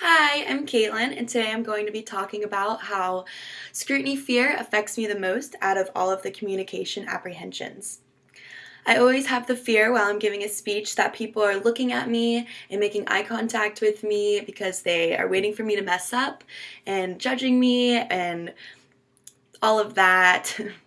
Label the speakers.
Speaker 1: Hi, I'm Caitlin, and today I'm going to be talking about how scrutiny fear affects me the most out of all of the communication apprehensions. I always have the fear while I'm giving a speech that people are looking at me and making eye contact with me because they are waiting for me to mess up and judging me and all of that.